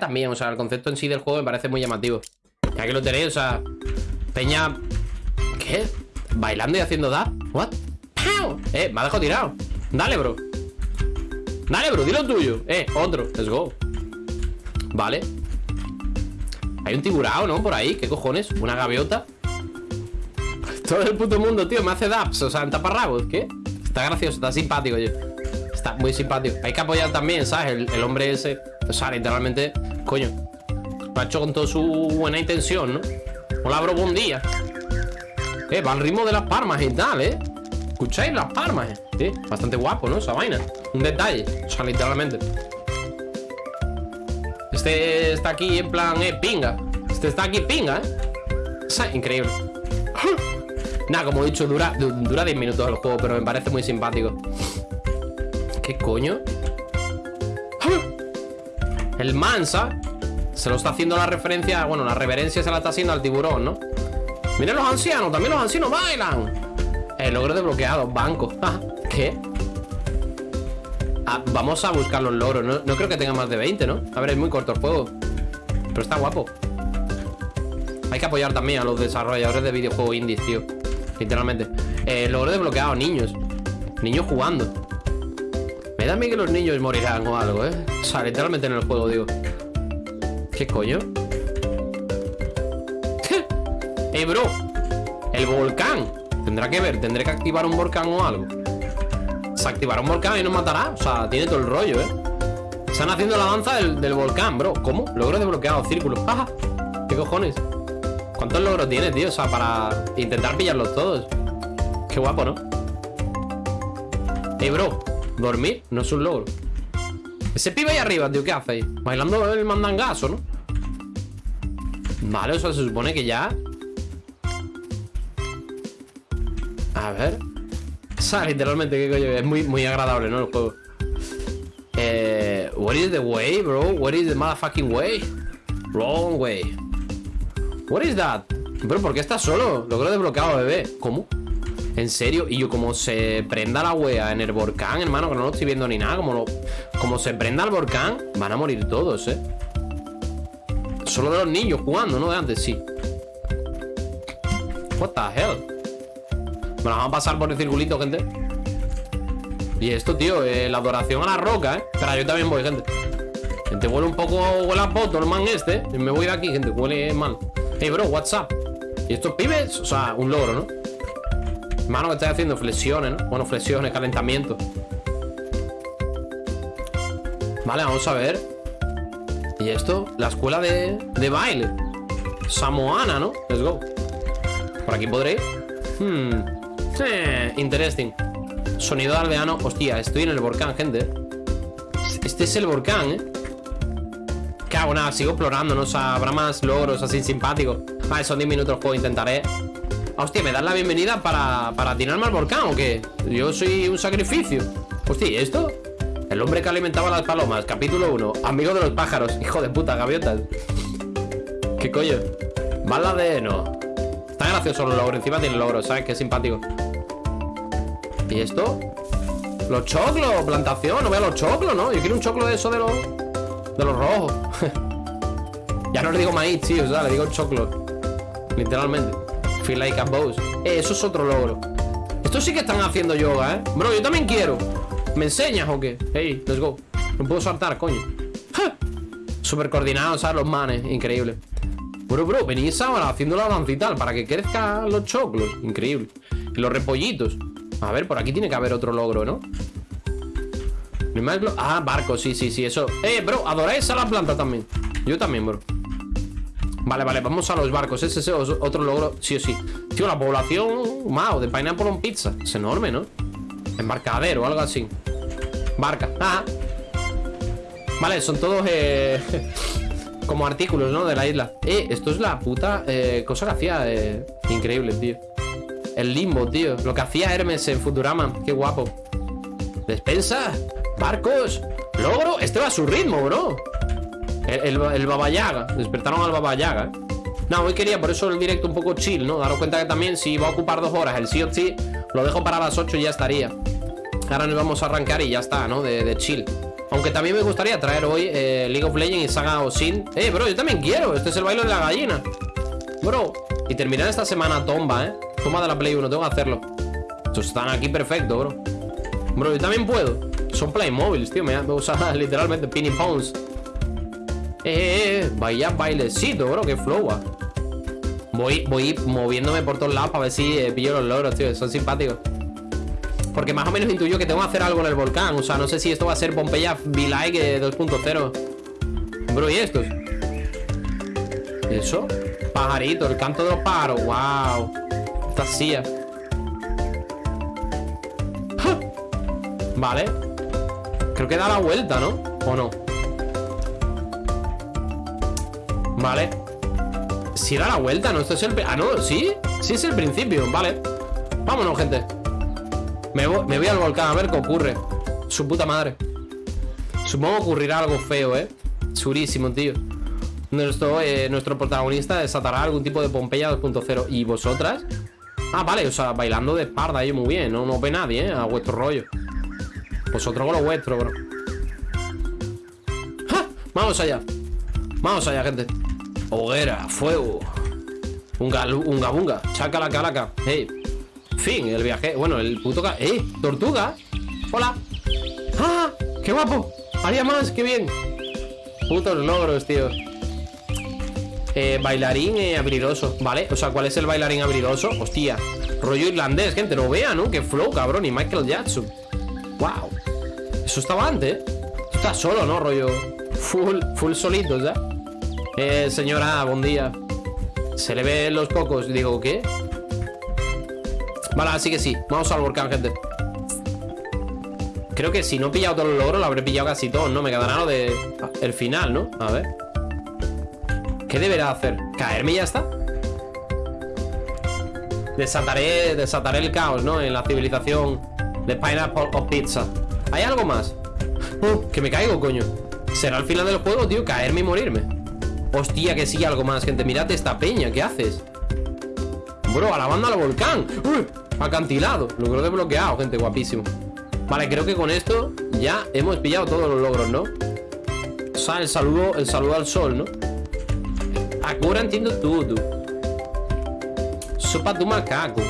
también, o sea, el concepto en sí del juego me parece muy llamativo. Y aquí lo tenéis, o sea, Peña... ¿Qué? ¿Bailando y haciendo da? ¿What? ¡Pau! Eh, me ha dejado tirado Dale, bro Dale, bro, dilo tuyo Eh, otro, let's go Vale Hay un tiburao, ¿no? Por ahí, ¿qué cojones? Una gaviota Todo el puto mundo, tío, me hace daps O sea, en taparrabos, ¿qué? Está gracioso, está simpático, yo Está muy simpático Hay que apoyar también, ¿sabes? El, el hombre ese O sea, literalmente, coño Lo ha hecho con toda su buena intención, ¿no? Hola, bro, buen día Eh, va al ritmo de las palmas y tal, ¿eh? ¿Escucháis las palmas? Eh? Sí, bastante guapo, ¿no? Esa vaina Un detalle, o sea, literalmente Este está aquí en plan, eh, pinga Este está aquí pinga, ¿eh? Sea, increíble Nada, como he dicho, dura, dura 10 minutos el juego Pero me parece muy simpático ¿Qué coño? El Mansa Se lo está haciendo la referencia Bueno, la reverencia se la está haciendo al tiburón, ¿no? Miren los ancianos, también los ancianos bailan. El logro desbloqueado, banco. ¿Qué? Ah, vamos a buscar los logros no, no creo que tenga más de 20, ¿no? A ver, es muy corto el juego Pero está guapo. Hay que apoyar también a los desarrolladores de videojuegos indies, tío. Literalmente. Eh, Logro desbloqueado, niños. Niños jugando Me da a mí que los niños morirán o algo, ¿eh? O sea, literalmente en el juego, digo ¿Qué coño? ¡Eh, bro! El volcán Tendrá que ver, tendré que activar un volcán o algo Se activará un volcán y nos matará O sea, tiene todo el rollo, ¿eh? Están haciendo la danza del, volcán, bro ¿Cómo? Logro desbloqueado, círculo ¡Ajá! ¿Qué cojones? ¿Cuántos logros tiene, tío? O sea, para intentar pillarlos todos Qué guapo, ¿no? Eh, bro Dormir no es un logro Ese pibe ahí arriba, tío, ¿qué hace ahí? Bailando el mandangazo, ¿no? Vale, o sea, se supone que ya A ver O sea, literalmente, qué coño Es muy, muy agradable, ¿no? El juego Eh... What is the way, bro? What is the motherfucking way? Wrong way What is that? Bro, ¿por qué estás solo? Logro desbloqueado, bebé ¿Cómo? ¿En serio? Y yo como se prenda la wea en el volcán, hermano Que no lo estoy viendo ni nada Como, como se prenda el volcán Van a morir todos, eh Solo de los niños jugando, ¿no? De antes, sí What the hell Bueno, vamos a pasar por el circulito, gente Y esto, tío eh, La adoración a la roca, ¿eh? Espera, yo también voy, gente Gente, huele un poco Huele a poto el man este Me voy de aquí, gente Huele mal Hey, bro, what's up? ¿Y estos pibes? O sea, un logro, ¿no? Mano, que estoy haciendo? Flexiones, ¿no? Bueno, flexiones, calentamiento. Vale, vamos a ver. ¿Y esto? La escuela de, de baile. Samoana, ¿no? Let's go. Por aquí podré Hmm. Sí, Interesting. Sonido de aldeano. Hostia, estoy en el volcán, gente. Este es el volcán, ¿eh? Cago, nada, sigo explorando No o sea, habrá más logros así simpáticos. Vale, son 10 minutos juego, intentaré Hostia, ¿me das la bienvenida para, para tirarme al volcán o qué? Yo soy un sacrificio Hostia, ¿y esto? El hombre que alimentaba las palomas, capítulo 1 Amigo de los pájaros, hijo de puta, gaviotas ¿Qué coño? Bala de no Está gracioso los logros, encima tiene logros, ¿sabes? Qué simpático ¿Y esto? Los choclos, plantación, no veo los choclos, ¿no? Yo quiero un choclo de eso de los De los rojos Ya no le digo maíz, tío, o sea, le digo choclo Literalmente Feel like a boss. Eh, Eso es otro logro. Esto sí que están haciendo yoga, ¿eh? Bro, yo también quiero. ¿Me enseñas o qué? Hey, let's go. No puedo saltar, coño. ¡Ja! Súper coordinados, ¿sabes? Los manes Increíble. Bro, bro, venís ahora haciendo la tal Para que crezcan los choclos. Increíble. Los repollitos. A ver, por aquí tiene que haber otro logro, ¿no? Ah, barco, sí, sí, sí, eso. Eh, bro, adoráis a la planta también. Yo también, bro Vale, vale, vamos a los barcos. Ese es otro logro, sí o sí. Tío, la población, wow, de Pineapple on Pizza. Es enorme, ¿no? Embarcadero, algo así. Barca, ah. Vale, son todos eh, Como artículos, ¿no? De la isla. Eh, esto es la puta eh, cosa que hacía eh, Increíble, tío. El limbo, tío. Lo que hacía Hermes en Futurama. Qué guapo. Despensa. Barcos. Logro. Este va a su ritmo, bro El, el, Baba Yaga Despertaron al Baba Yaga. No, hoy quería por eso el directo un poco chill, ¿no? Daros cuenta que también si va a ocupar dos horas el sí o sí Lo dejo para las 8 y ya estaría Ahora nos vamos a arrancar y ya está, ¿no? De, de chill Aunque también me gustaría traer hoy eh, League of Legends y Saga Osin. Eh, bro, yo también quiero. Este es el baile de la gallina. Bro. Y terminar esta semana tomba, eh. Toma de la Play 1, tengo que hacerlo. Estos están aquí perfecto, bro. Bro, yo también puedo. Son Playmobiles, tío. Me, me usa literalmente Pinning Pounds. Eh, eh, eh. Vaya bailecito, bro. Qué flow, ah. Voy, voy moviéndome por todos lados para ver si eh, pillo los logros, tío. Son simpáticos. Porque más o menos intuyo que tengo que hacer algo en el volcán. O sea, no sé si esto va a ser Pompeya V-Like 2.0. Bro, ¿y estos? ¿Eso? Pajarito, el canto de los pájaros. ¡Wow! Esta silla. Vale. Creo que da la vuelta, ¿no? ¿O no? Vale. Si da la vuelta, ¿no? Esto es el... Ah, no, ¿sí? Sí es el principio, vale Vámonos, gente me voy, al volcán a ver qué ocurre Su puta madre Supongo que ocurrirá algo feo, ¿eh? Churísimo, tío nuestro, eh, nuestro protagonista desatará algún tipo de Pompeya 2.0 ¿Y vosotras? Ah, vale, o sea, bailando de espalda ahí muy bien No, no ve nadie, ¿eh? A vuestro rollo Vosotros con lo vuestro, bro ¡Ja! Vamos allá Vamos allá, gente Hoguera, fuego Unga, unga, bunga Chaca calaca Hey Fin, el viaje Bueno, el puto... ¡Eh! ¡Tortuga! ¡Hola! ¡Ah! ¡Qué guapo! ¡Haría más! ¡Qué bien! Putos logros, tío eh, Bailarín eh, ¿Vale? O sea, ¿cuál es el bailarín abridoso? Hostia Rollo irlandés, gente No vea, ¿no? ¡Qué flow, cabrón! Y Michael Jackson ¡Wow! Eso estaba antes ¿eh? Está solo, ¿no? Rollo Full, full solito, ¿ya? Eh, señora, buen día Se le ven los cocos Digo, ¿qué? Vale, así que sí Vamos al volcán, gente Creo que si no he pillado todos los logros Lo habré pillado casi todos, ¿no? Me quedará lo de... El final, ¿no? A ver ¿Qué deberá hacer? ¿Caerme y ya está? Desataré, desataré el caos, ¿no? En la civilización de Pineapple o Pizza ¿Hay algo más? Uh, que me caigo, coño ¿Será el final del juego, tío? Caerme y morirme Hostia, que sí, algo más, gente Mirad esta peña, ¿qué haces? Bro, a la banda al volcán ¡Uy! Acantilado, lo creo desbloqueado, gente, guapísimo Vale, creo que con esto ya hemos pillado todos los logros, ¿no? O sea, el saludo, el saludo al sol, ¿no? Ahora entiendo todo Sopa de macaco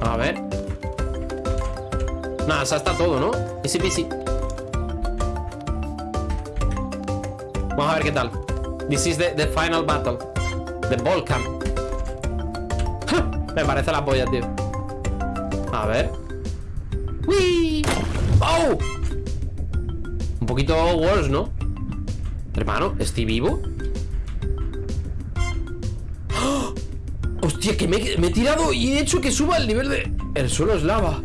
A ver Nada, ya está todo, ¿no? Easy peasy Vamos a ver qué tal This is the, the final battle The Volcan me parece la polla, tío A ver ¡Uy! ¡Oh! Un poquito worse, ¿no? Hermano, ¿estoy vivo? ¡Oh! Hostia, que me, he tirado y he hecho que suba el nivel de... El suelo es lava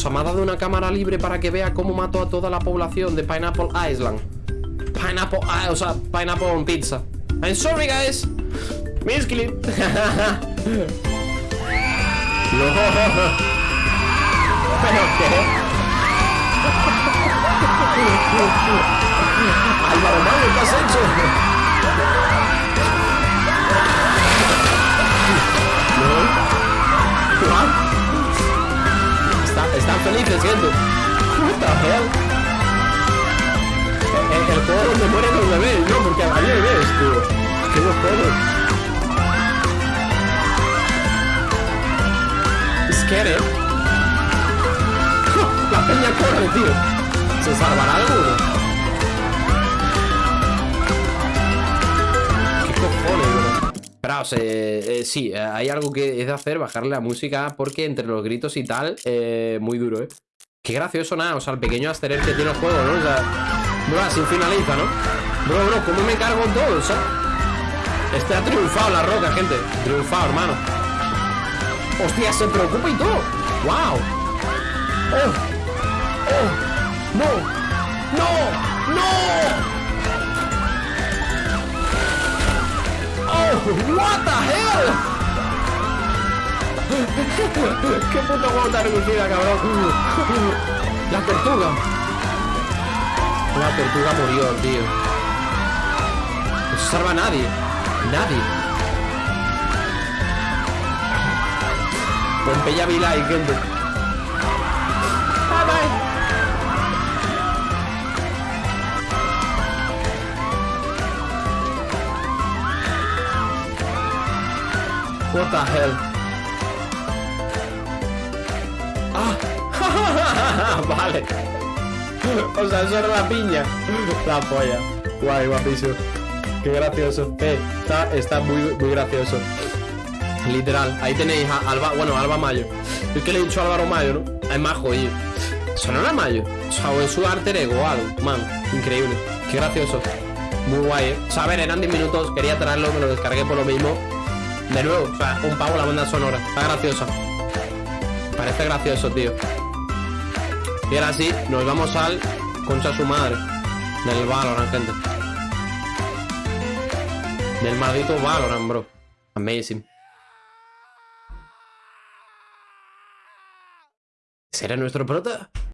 Os ha dado una cámara libre para que vea cómo mato a toda la población de Pineapple Island Pineapple... o sea, Pineapple Pizza I'm sorry, guys Misclip. no. ¿Pero qué? Álvaro ¿qué has hecho? ¿Qué los juegos? quiere. La peña corre, tío. ¿Se salvará alguno? ¿Qué cojones, bro? Esperaos, eh, eh, sí, eh, hay algo que es de hacer, bajarle la música, porque entre los gritos y tal, eh, muy duro, ¿eh? Qué gracioso, nada, o sea, el pequeño asterer que tiene el juego, ¿no? O sea, bro, así finaliza, ¿no? Bro, bro, ¿cómo me cargo todo? O sea, este ha triunfado la roca, gente. Triunfado, hermano. Hostia, se preocupa y todo. ¡Wow! ¡Oh! ¡Oh! ¡No! ¡No! ¡No! ¡Oh! ¡What the hell! ¡Qué puto juego tan reducida, cabrón! La tortuga. La tortuga murió, tío. No se salva nadie. Nadie. Pompeya Vila y gente. Bye bye. What the hell? Ah, vale. O sea, eso era la piña. La polla. Guay, guapísimo. Qué gracioso. Eh, está, está muy, muy gracioso. Literal. Ahí tenéis a Alba, bueno, Alba Mayo. Es que le he dicho a Álvaro Mayo, ¿no? Es más jodido. Eso no era Mayo. O sea, es su arte ego. Man, increíble. Qué gracioso. Muy guay, ¿eh? Eran 10 minutos. Quería traerlo, me lo descargué por lo mismo. De nuevo, o sea, un pavo la banda sonora. Está graciosa. Parece gracioso, tío. Y ahora sí, nos vamos al concha su madre. Del Valorant, gente. Del maldito Valorant, bro. Amazing. ¿Será nuestro prota?